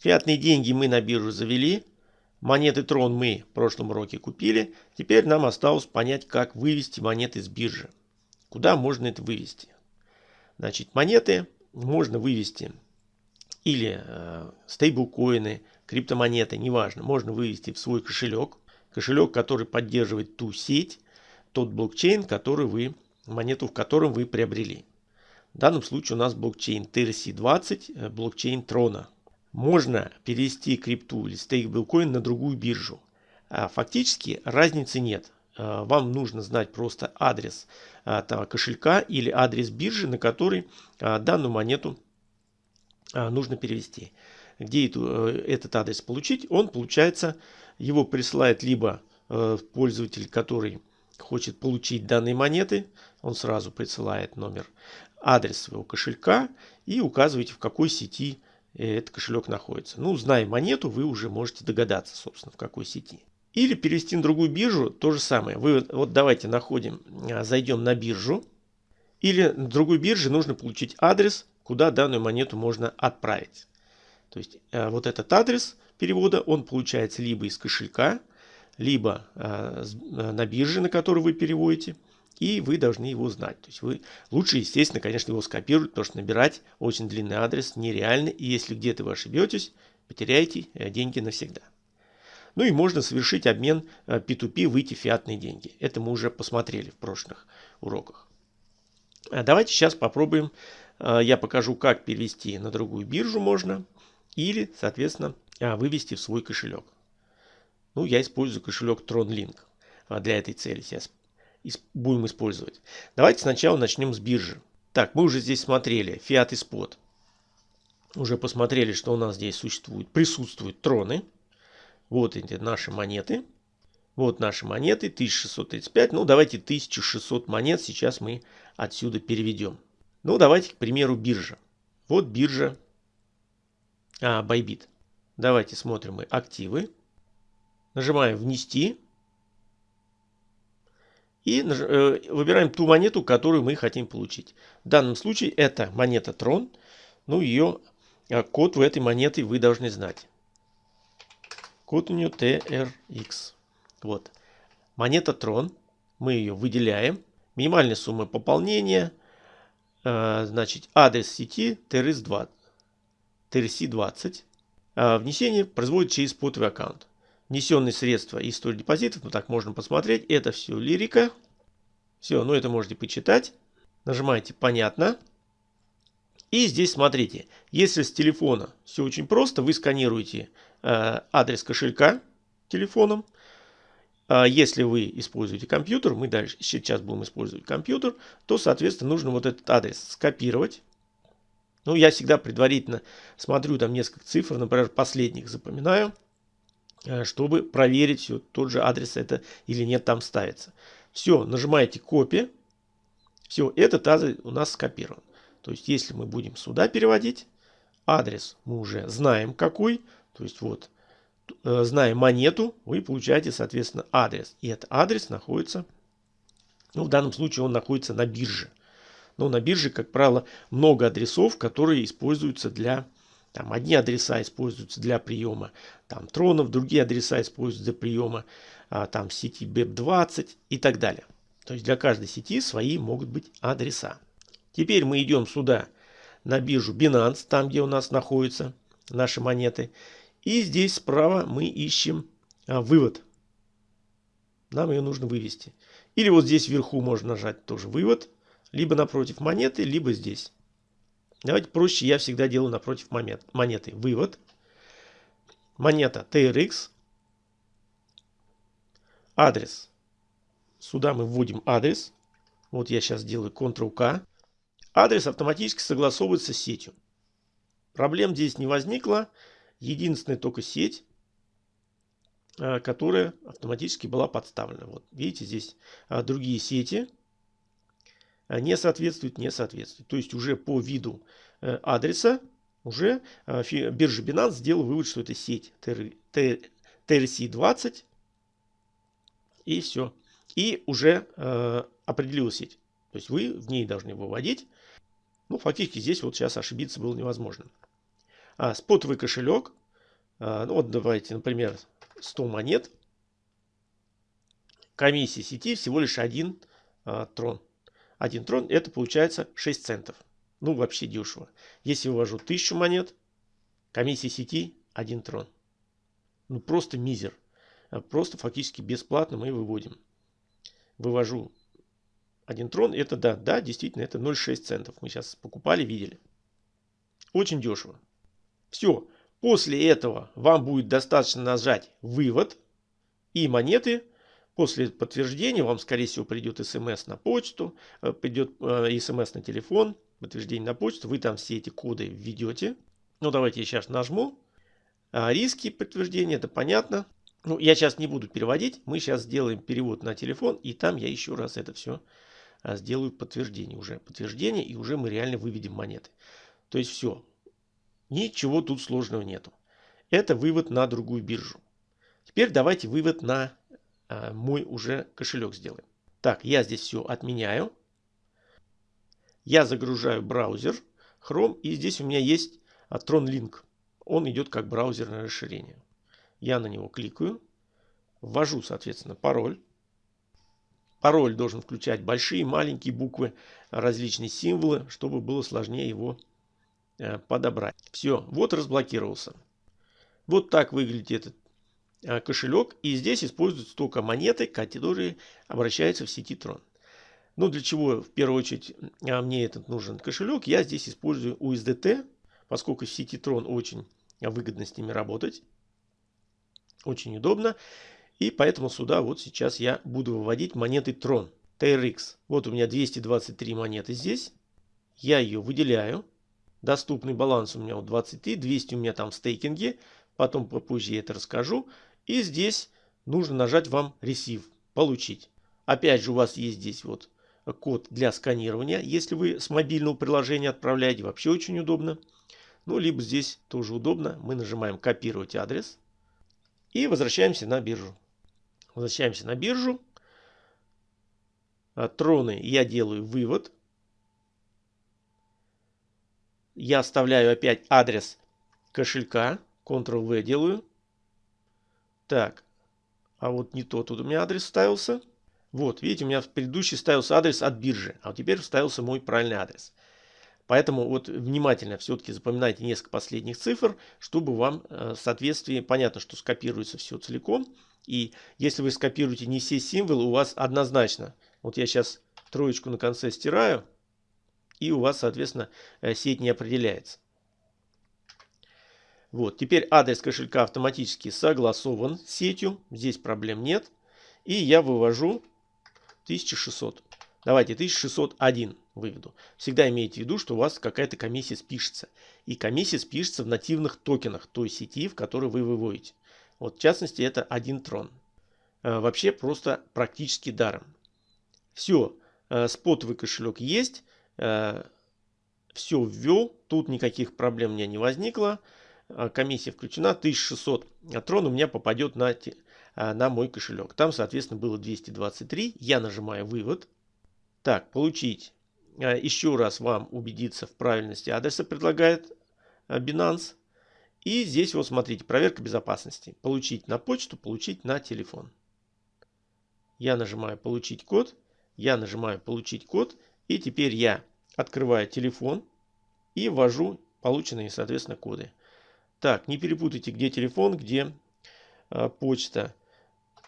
Фиатные деньги мы на биржу завели. Монеты Трон мы в прошлом уроке купили. Теперь нам осталось понять, как вывести монеты с биржи. Куда можно это вывести? Значит, монеты можно вывести или э, стейблкоины, криптомонеты, неважно. Можно вывести в свой кошелек. Кошелек, который поддерживает ту сеть, тот блокчейн, который вы, монету в котором вы приобрели. В данном случае у нас блокчейн TRC20, э, блокчейн Трона. Можно перевести крипту или стейблкоин на другую биржу. А фактически разницы нет. А, вам нужно знать просто адрес этого кошелька или адрес биржи, на который а, данную монету нужно перевести. Где эту, э, этот адрес получить? Он получается, его присылает либо э, пользователь, который хочет получить данные монеты, он сразу присылает номер, адрес своего кошелька и указываете в какой сети этот кошелек находится. Ну, зная монету, вы уже можете догадаться, собственно, в какой сети. Или перевести на другую биржу, то же самое. Вы вот давайте находим, а, зайдем на биржу. Или на другой бирже нужно получить адрес, куда данную монету можно отправить. То есть а, вот этот адрес перевода, он получается либо из кошелька, либо а, на бирже, на которую вы переводите и вы должны его знать. То есть вы лучше, естественно, конечно, его скопировать, потому что набирать очень длинный адрес нереально, и если где-то вы ошибетесь, потеряете э, деньги навсегда. Ну и можно совершить обмен P2P, э, выйти фиатные деньги. Это мы уже посмотрели в прошлых уроках. А давайте сейчас попробуем, э, я покажу, как перевести на другую биржу можно, или, соответственно, вывести в свой кошелек. Ну, я использую кошелек TronLink для этой цели. Сейчас будем использовать. Давайте сначала начнем с биржи. Так, мы уже здесь смотрели Fiat и Spot. Уже посмотрели, что у нас здесь существует, присутствуют троны. Вот эти наши монеты. Вот наши монеты, 1635. Ну, давайте 1600 монет сейчас мы отсюда переведем. Ну, давайте, к примеру, биржа. Вот биржа а, Bybit. Давайте смотрим мы активы. Нажимаем «Внести». И э, выбираем ту монету, которую мы хотим получить. В данном случае это монета Tron. Ну, ее э, код в этой монеты вы должны знать. Код у нее TRX. Вот. Монета Tron. Мы ее выделяем. Минимальная сумма пополнения. Э, значит, адрес сети TRS20. TRC20. Внесение производит через спотовый аккаунт внесенные средства и история депозитов, ну так можно посмотреть, это все лирика. Все, ну это можете почитать. Нажимаете «Понятно». И здесь смотрите, если с телефона все очень просто, вы сканируете э, адрес кошелька телефоном. А если вы используете компьютер, мы дальше сейчас будем использовать компьютер, то, соответственно, нужно вот этот адрес скопировать. Ну, я всегда предварительно смотрю там несколько цифр, например, последних запоминаю. Э, чтобы проверить, все, тот же адрес это или нет там ставится. Все, нажимаете копия. Все, этот адрес у нас скопирован. То есть, если мы будем сюда переводить, адрес мы уже знаем какой. То есть, вот, э, знаем монету, вы получаете, соответственно, адрес. И этот адрес находится, ну, в данном случае он находится на бирже. Но на бирже, как правило, много адресов, которые используются для там одни адреса используются для приема там, тронов, другие адреса используются для приема а, там, сети BEP20 и так далее. То есть для каждой сети свои могут быть адреса. Теперь мы идем сюда на биржу Binance, там где у нас находятся наши монеты. И здесь справа мы ищем а, вывод. Нам ее нужно вывести. Или вот здесь вверху можно нажать тоже вывод. Либо напротив монеты, либо здесь. Давайте проще, я всегда делаю напротив монеты. Вывод. Монета TRX. Адрес. Сюда мы вводим адрес. Вот я сейчас делаю Ctrl-K. Адрес автоматически согласовывается с сетью. Проблем здесь не возникло. Единственная только сеть, э, которая автоматически была подставлена. Вот видите, здесь э, другие сети не соответствует, не соответствует. То есть уже по виду э, адреса уже э, биржа Binance сделала вывод, что это сеть TRC20 и все. И уже э, определила сеть. То есть вы в ней должны выводить. Ну, фактически здесь вот сейчас ошибиться было невозможно. А, спотовый кошелек. ну вот давайте, например, 100 монет. Комиссия сети всего лишь один трон. Один трон это получается 6 центов. Ну вообще дешево. Если вывожу 1000 монет, комиссия сети 1 трон. Ну просто мизер. Просто фактически бесплатно мы выводим. Вывожу один трон. Это да, да, действительно, это 0,6 центов. Мы сейчас покупали, видели. Очень дешево. Все. После этого вам будет достаточно нажать вывод. И монеты после подтверждения вам, скорее всего, придет смс на почту, э, придет э, смс на телефон, подтверждение на почту. Вы там все эти коды введете. Ну, давайте я сейчас нажму. А, риски подтверждения, это понятно. Ну, я сейчас не буду переводить. Мы сейчас сделаем перевод на телефон. И там я еще раз это все а, сделаю подтверждение. Уже подтверждение. И уже мы реально выведем монеты. То есть все. Ничего тут сложного нету. Это вывод на другую биржу. Теперь давайте вывод на мой уже кошелек сделаем. Так, я здесь все отменяю. Я загружаю браузер Chrome. И здесь у меня есть Tron Link. Он идет как браузерное расширение. Я на него кликаю, ввожу, соответственно, пароль. Пароль должен включать большие, маленькие буквы, различные символы, чтобы было сложнее его э, подобрать. Все, вот разблокировался. Вот так выглядит этот э, кошелек. И здесь используются только монеты, которые обращаются в сети Tron. Ну, для чего в первую очередь э, мне этот нужен кошелек? Я здесь использую USDT, поскольку в сети Tron очень выгодно с ними работать. Очень удобно. И поэтому сюда вот сейчас я буду выводить монеты Tron. TRX. Вот у меня 223 монеты здесь. Я ее выделяю. Доступный баланс у меня вот 23. 200 у меня там в стейкинге. Потом попозже я это расскажу. И здесь нужно нажать вам Receive. Получить. Опять же у вас есть здесь вот код для сканирования. Если вы с мобильного приложения отправляете, вообще очень удобно. Ну, либо здесь тоже удобно. Мы нажимаем копировать адрес. И возвращаемся на биржу. Возвращаемся на биржу. Троны я делаю вывод. Я оставляю опять адрес кошелька. Ctrl-V делаю. Так. А вот не тот тут у меня адрес ставился. Вот, видите, у меня в предыдущий ставился адрес от биржи. А вот теперь вставился мой правильный адрес. Поэтому вот внимательно все-таки запоминайте несколько последних цифр, чтобы вам э, в соответствии, понятно, что скопируется все целиком. И если вы скопируете не все символы, у вас однозначно, вот я сейчас троечку на конце стираю, и у вас, соответственно, э, сеть не определяется. Вот, теперь адрес кошелька автоматически согласован с сетью, здесь проблем нет. И я вывожу 1600. Давайте 1601 выведу. Всегда имейте в виду, что у вас какая-то комиссия спишется. И комиссия спишется в нативных токенах той сети, в которой вы выводите. Вот в частности это один трон. А, вообще просто практически даром. Все, а, спотовый кошелек есть. А, все ввел. Тут никаких проблем у меня не возникло. Комиссия включена. 1600 трон у меня попадет на, на мой кошелек. Там, соответственно, было 223. Я нажимаю вывод. Так, получить. А, еще раз вам убедиться в правильности адреса предлагает а, Binance. И здесь вот смотрите, проверка безопасности. Получить на почту, получить на телефон. Я нажимаю получить код. Я нажимаю получить код. И теперь я открываю телефон и ввожу полученные, соответственно, коды. Так, не перепутайте, где телефон, где э, почта.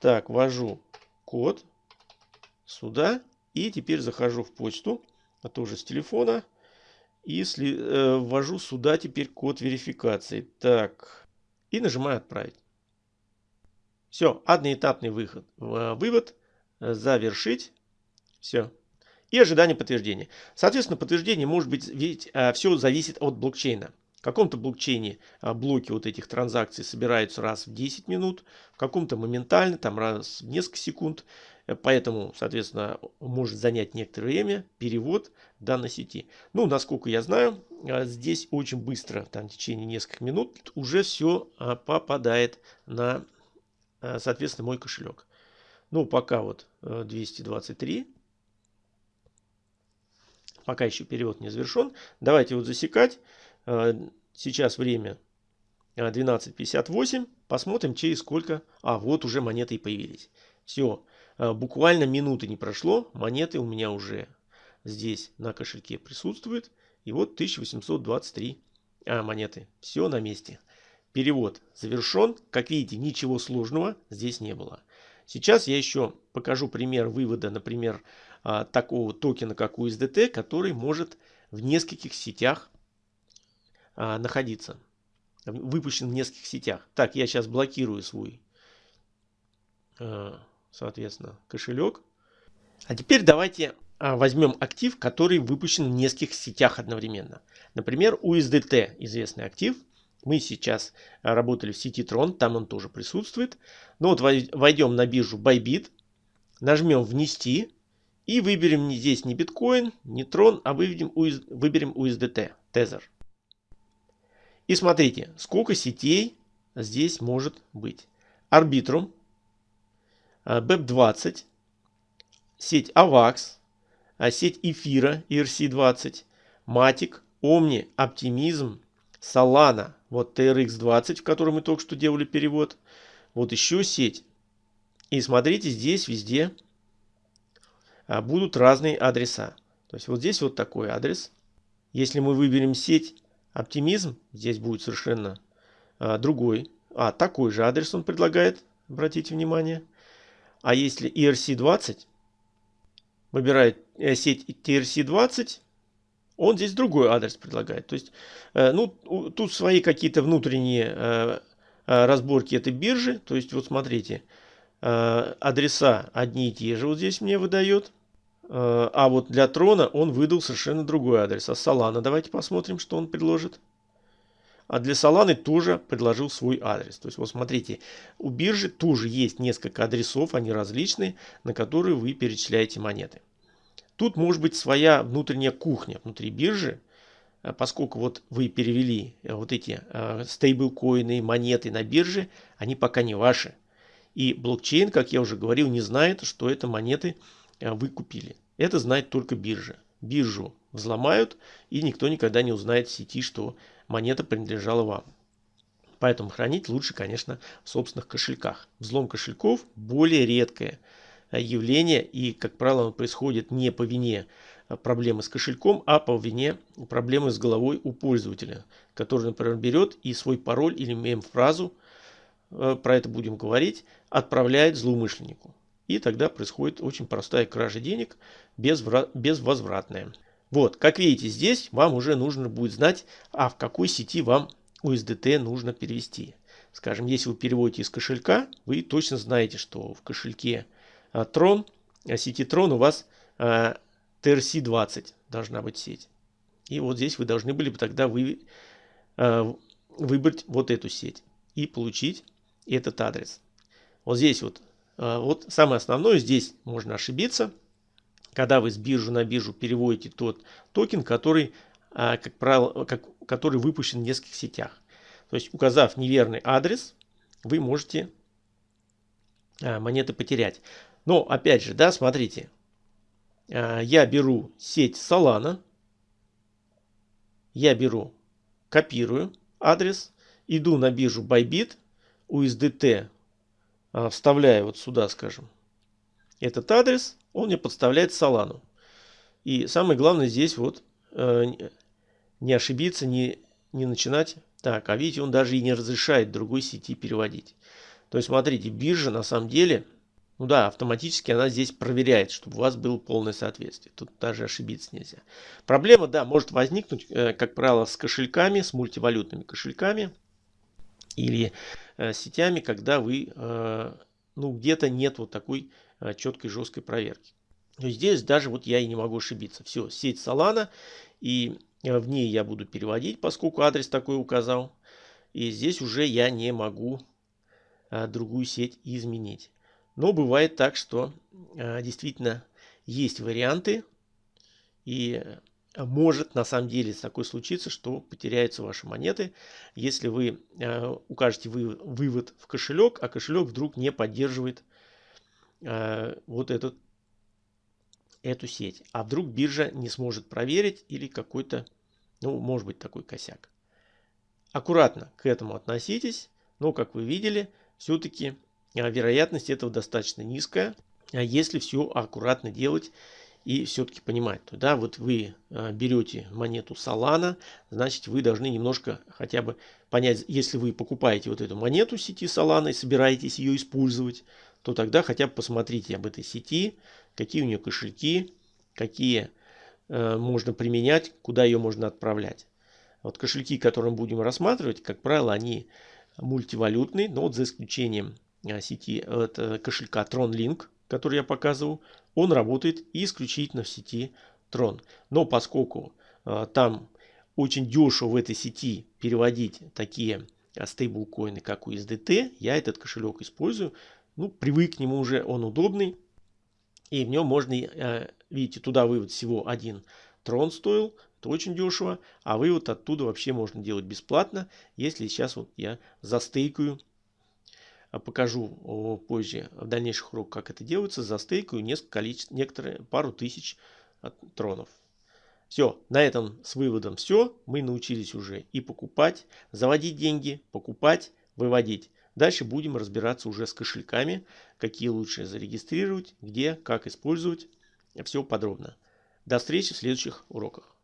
Так, ввожу код сюда. И теперь захожу в почту, а тоже с телефона. И если, э, ввожу сюда теперь код верификации. Так. И нажимаю отправить. Все, одноэтапный выход, э, вывод. Завершить. Все. И ожидание подтверждения. Соответственно, подтверждение может быть, ведь э, все зависит от блокчейна. В каком-то блокчейне э, блоки вот этих транзакций собираются раз в 10 минут, в каком-то моментально, там раз в несколько секунд. Э, поэтому, соответственно, может занять некоторое время перевод данной сети. Ну, насколько я знаю, э, здесь очень быстро, там в течение нескольких минут, уже все э, попадает на, соответственно, мой кошелек. Ну, пока вот 223. Пока еще перевод не завершен. Давайте вот засекать. Сейчас время 12.58. Посмотрим через сколько... А, вот уже монеты и появились. Все, буквально минуты не прошло. Монеты у меня уже здесь на кошельке присутствуют. И вот 1823 а, монеты. Все на месте. Перевод завершен. Как видите, ничего сложного здесь не было. Сейчас я еще покажу пример вывода, например, такого токена, как USDT, который может в нескольких сетях а, находиться. Выпущен в нескольких сетях. Так, я сейчас блокирую свой, соответственно, кошелек. А теперь давайте а, возьмем актив, который выпущен в нескольких сетях одновременно. Например, USDT, известный актив. Мы сейчас а, работали в сети Tron, там он тоже присутствует. Но вот войдем на биржу Bybit, нажмем «Внести» и выберем здесь не биткоин, не Tron, а выберем, выберем USDT, Tether. И смотрите, сколько сетей здесь может быть. Arbitrum, BEP20, сеть AVAX, а сеть эфира ERC20, Matic, Omni, Optimism, Solana, вот TRX20, в которой мы только что делали перевод. Вот еще сеть. И смотрите, здесь везде а, будут разные адреса. То есть вот здесь вот такой адрес. Если мы выберем сеть Optimism, здесь будет совершенно а, другой. А, такой же адрес он предлагает, обратите внимание. А если ERC20, выбирает э, сеть TRC20, он здесь другой адрес предлагает. То есть, э, ну, тут свои какие-то внутренние э, разборки этой биржи. То есть, вот смотрите, адреса одни и те же вот здесь мне выдает. А вот для Трона он выдал совершенно другой адрес. А Solana, давайте посмотрим, что он предложит. А для Solana тоже предложил свой адрес. То есть, вот смотрите, у биржи тоже есть несколько адресов, они различные, на которые вы перечисляете монеты. Тут может быть своя внутренняя кухня внутри биржи, э, поскольку вот вы перевели э, вот эти э, стейблкоины, монеты на бирже, они пока не ваши. И блокчейн, как я уже говорил, не знает, что это монеты вы купили. Это знает только биржа. Биржу взломают, и никто никогда не узнает в сети, что монета принадлежала вам. Поэтому хранить лучше, конечно, в собственных кошельках. Взлом кошельков более редкое явление и, как правило, он происходит не по вине проблемы с кошельком, а по вине проблемы с головой у пользователя, который, например, берет и свой пароль или мем-фразу, э, про это будем говорить, отправляет злоумышленнику. И тогда происходит очень простая кража денег, безвозвратная. Вот, как видите, здесь вам уже нужно будет знать, а в какой сети вам USDT нужно перевести. Скажем, если вы переводите из кошелька, вы точно знаете, что в кошельке а, Tron, а, сети Tron у вас а, TRC20 должна быть сеть. И вот здесь вы должны были бы тогда вы, а, выбрать вот эту сеть и получить этот адрес. Вот здесь вот, а, вот самое основное, здесь можно ошибиться когда вы с биржи на биржу переводите тот токен, который, а, как правило, как, который выпущен в нескольких сетях. То есть, указав неверный адрес, вы можете а, монеты потерять. Но, опять же, да, смотрите, а, я беру сеть Solana, я беру, копирую адрес, иду на биржу Bybit, USDT вставляю вот сюда, скажем, этот адрес, он мне подставляет Солану. И самое главное здесь вот э, не ошибиться, не, не начинать. Так, а видите, он даже и не разрешает другой сети переводить. То есть, смотрите, биржа на самом деле, ну да, автоматически она здесь проверяет, чтобы у вас было полное соответствие. Тут даже ошибиться нельзя. Проблема, да, может возникнуть, э, как правило, с кошельками, с мультивалютными кошельками или э, сетями, когда вы, э, ну, где-то нет вот такой Э, четкой жесткой проверки. Есть здесь даже вот я и не могу ошибиться. Все, сеть Solana, и в ней я буду переводить, поскольку адрес такой указал. И здесь уже я не могу другую сеть изменить. Но бывает так, что действительно есть варианты. И может на самом деле такое случиться, что потеряются ваши монеты, если вы э, укажете вы, вывод в кошелек, а кошелек вдруг не поддерживает э, вот этот, эту сеть. А вдруг биржа не сможет проверить или какой-то, ну, может быть такой косяк. аккуратно к этому относитесь, но, как вы видели, все-таки вероятность этого достаточно низкая, если все аккуратно делать и все-таки понимать, да, вот вы э, берете монету Solana, значит вы должны немножко хотя бы понять, если вы покупаете вот эту монету сети Solana и собираетесь ее использовать, то тогда хотя бы посмотрите об этой сети, какие у нее кошельки, какие э, можно применять, куда ее можно отправлять. Вот кошельки, которые мы будем рассматривать, как правило, они мультивалютные, но вот за исключением э, сети это кошелька TronLink, который я показывал, он работает исключительно в сети Tron. Но поскольку э, там очень дешево в этой сети переводить такие э, стейблкоины, как USDT, я этот кошелек использую. Ну, привык к нему уже, он удобный. И в нем можно, э, видите, туда вывод всего один трон стоил, это очень дешево, а вывод оттуда вообще можно делать бесплатно, если сейчас вот я застейкаю а покажу позже в дальнейших уроках, как это делается, застейкаю несколько количеств, некоторые, пару тысяч тронов. Все, на этом с выводом все. Мы научились уже и покупать, заводить деньги, покупать, выводить. Дальше будем разбираться уже с кошельками, какие лучше зарегистрировать, где, как использовать. Все подробно. До встречи в следующих уроках.